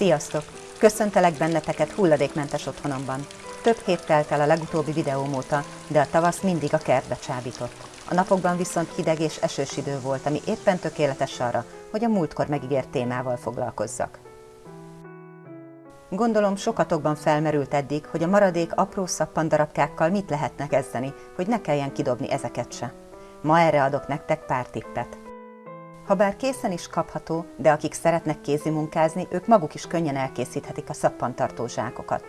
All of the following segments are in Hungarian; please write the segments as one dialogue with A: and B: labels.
A: Sziasztok! Köszöntelek benneteket hulladékmentes otthonomban. Több hét telt el a legutóbbi videóm óta, de a tavasz mindig a kertbe csábított. A napokban viszont hideg és esős idő volt, ami éppen tökéletes arra, hogy a múltkor megígért témával foglalkozzak. Gondolom sokatokban felmerült eddig, hogy a maradék apró szappandarabkákkal mit lehetne kezdeni, hogy ne kelljen kidobni ezeket se. Ma erre adok nektek pár tippet. Habár készen is kapható, de akik szeretnek kézi munkázni, ők maguk is könnyen elkészíthetik a szappantartó zsákokat.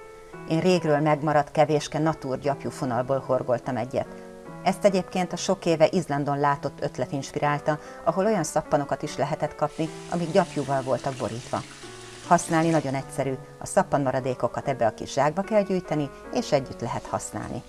A: Én régről megmaradt kevéske natúr gyapjú fonalból horgoltam egyet. Ezt egyébként a sok éve Izlandon látott ötlet inspirálta, ahol olyan szappanokat is lehetett kapni, amik gyapjúval voltak borítva. Használni nagyon egyszerű, a szappan maradékokat ebbe a kis zsákba kell gyűjteni, és együtt lehet használni.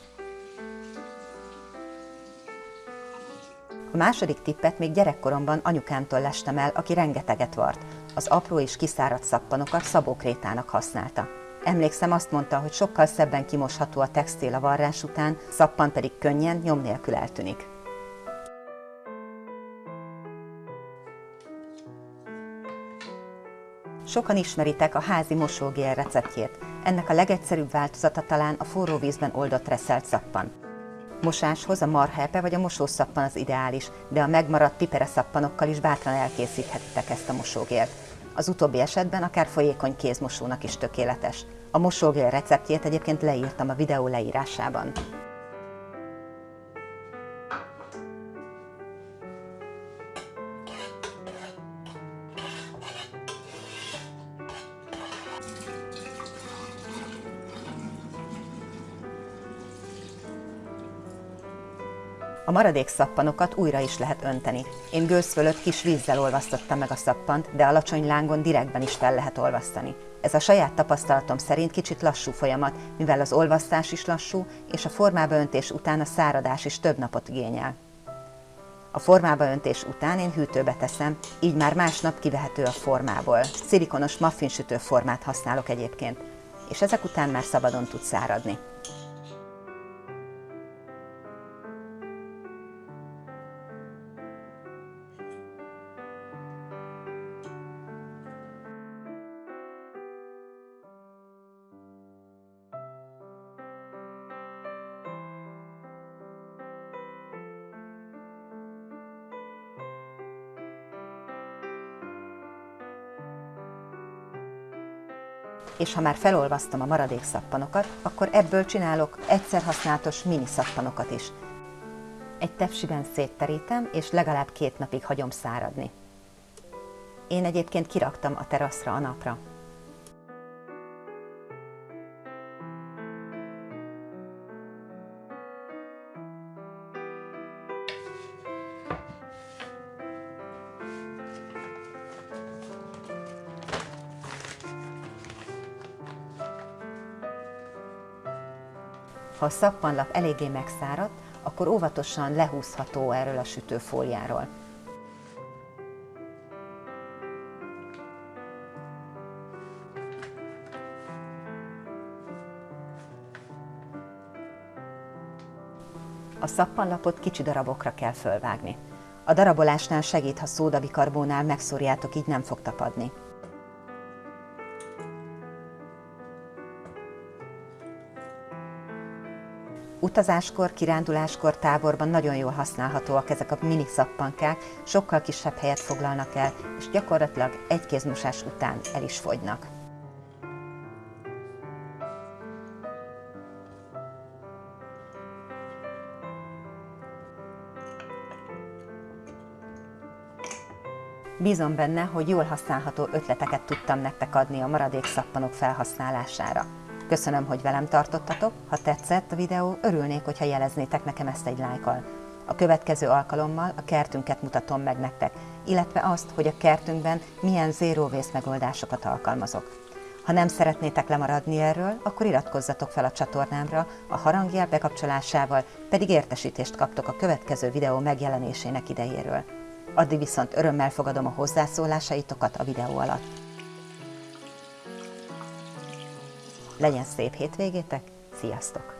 A: A második tippet még gyerekkoromban anyukámtól lestem el, aki rengeteget vart. Az apró és kiszáradt szappanokat szabókrétának használta. Emlékszem, azt mondta, hogy sokkal szebben kimosható a textil a varrás után, szappan pedig könnyen, nyom nélkül eltűnik. Sokan ismeritek a házi mosógél receptjét. Ennek a legegyszerűbb változata talán a forró vízben oldott reszelt szappan. Mosáshoz a marhepe vagy a mosószappan az ideális, de a megmaradt pipere szappanokkal is bátran elkészíthetitek ezt a mosógélt. Az utóbbi esetben akár folyékony kézmosónak is tökéletes. A mosógél receptjét egyébként leírtam a videó leírásában. A maradék szappanokat újra is lehet önteni. Én gőz fölött kis vízzel olvasztottam meg a szappant, de alacsony lángon direktben is fel lehet olvasztani. Ez a saját tapasztalatom szerint kicsit lassú folyamat, mivel az olvasztás is lassú, és a formába öntés után a száradás is több napot igényel. A formába öntés után én hűtőbe teszem, így már másnap kivehető a formából. Szilikonos muffinsütő formát használok egyébként, és ezek után már szabadon tud száradni. És ha már felolvasztom a maradék szappanokat, akkor ebből csinálok egyszer használatos mini szappanokat is. Egy tepsiben szétterítem, és legalább két napig hagyom száradni. Én egyébként kiraktam a teraszra a napra. Ha a szappanlap eléggé megszáradt, akkor óvatosan lehúzható erről a sütőfóliáról. A szappanlapot kicsi darabokra kell fölvágni. A darabolásnál segít, ha szódabikarbónál megszórjátok, így nem fog tapadni. Utazáskor, kiránduláskor, táborban nagyon jól használhatóak ezek a mini szappankák, sokkal kisebb helyet foglalnak el, és gyakorlatilag egy kézmosás után el is fogynak. Bízom benne, hogy jól használható ötleteket tudtam nektek adni a maradék szappanok felhasználására. Köszönöm, hogy velem tartottatok, ha tetszett a videó, örülnék, hogyha jeleznétek nekem ezt egy lájkal. A következő alkalommal a kertünket mutatom meg nektek, illetve azt, hogy a kertünkben milyen zero megoldásokat alkalmazok. Ha nem szeretnétek lemaradni erről, akkor iratkozzatok fel a csatornámra, a harangjel bekapcsolásával pedig értesítést kaptok a következő videó megjelenésének idejéről. Addig viszont örömmel fogadom a hozzászólásaitokat a videó alatt. Legyen szép hétvégétek, sziasztok!